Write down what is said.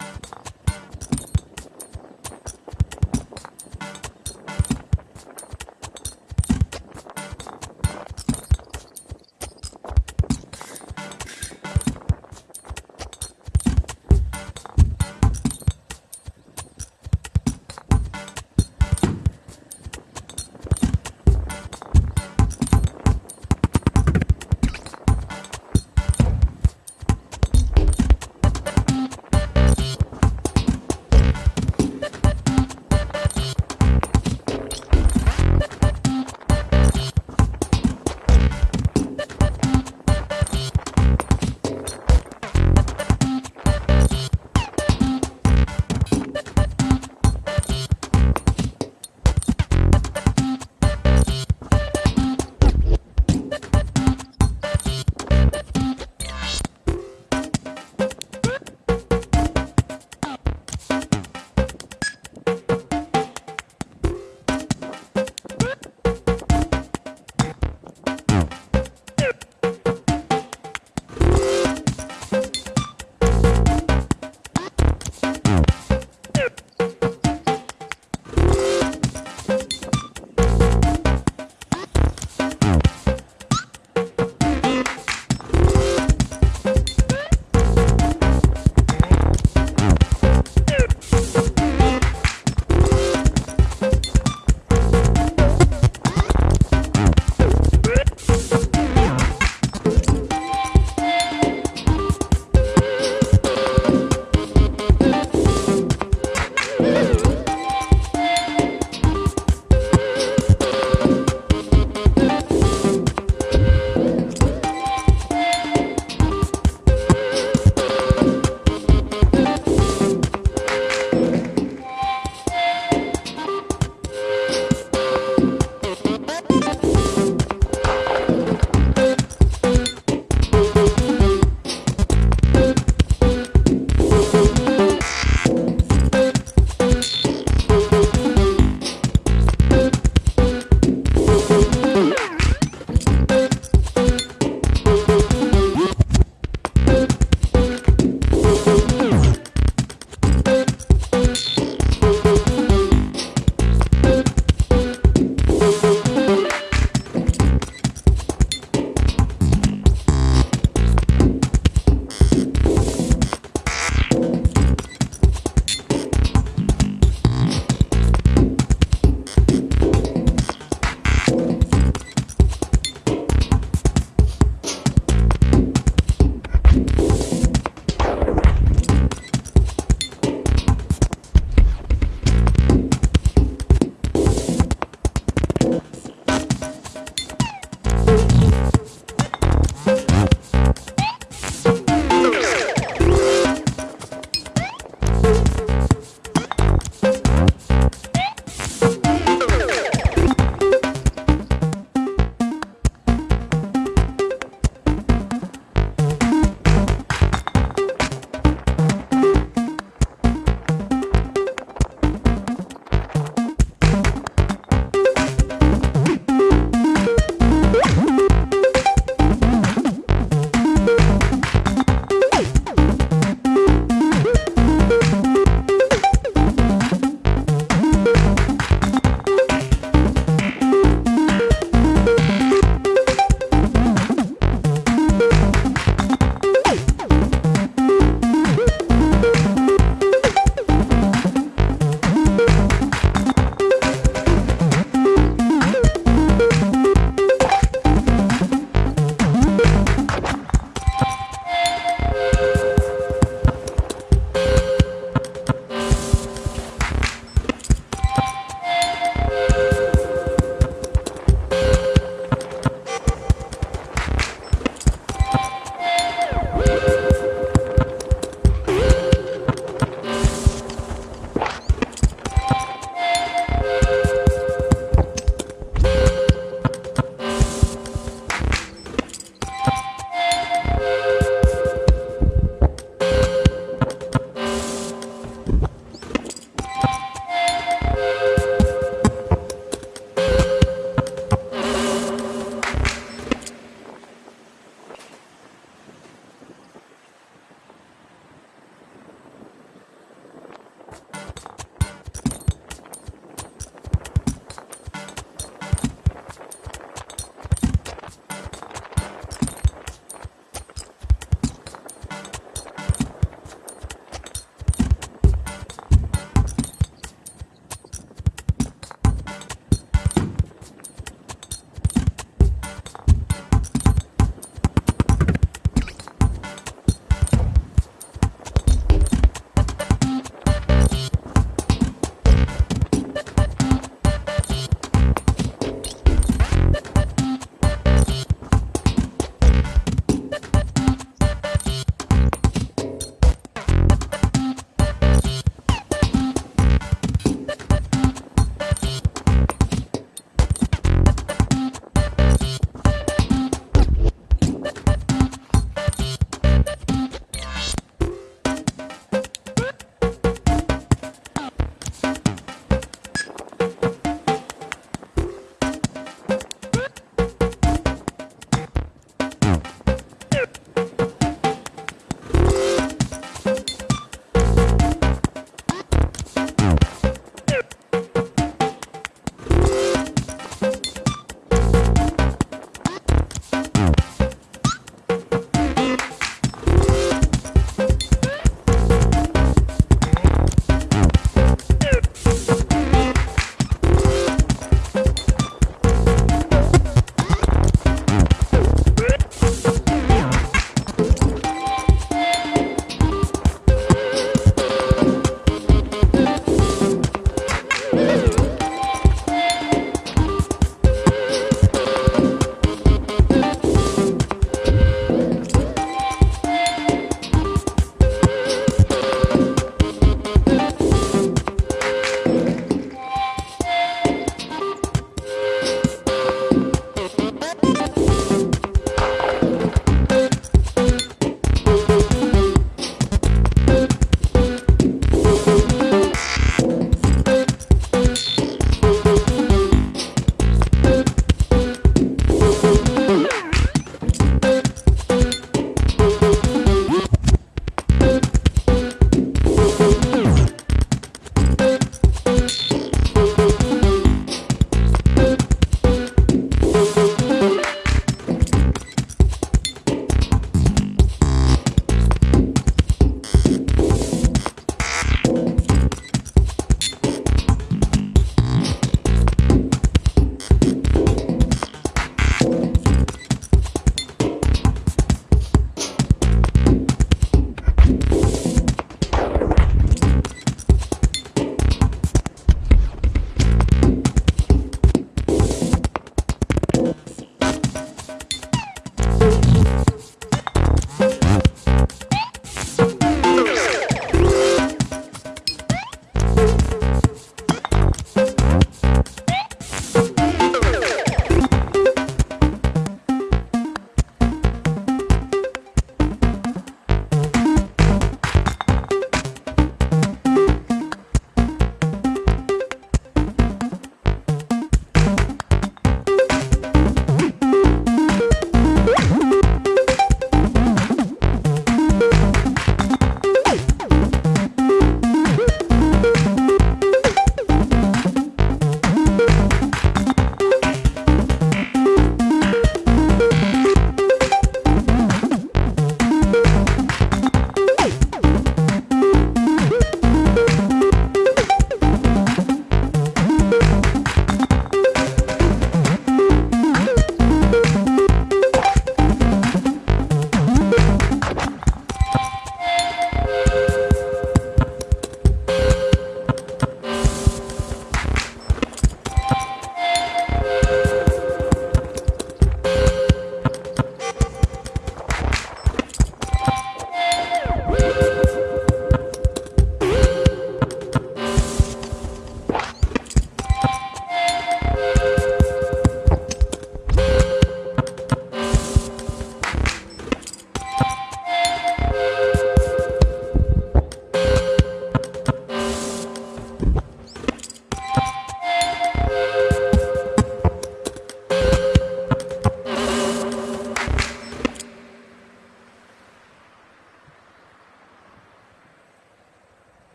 Oh.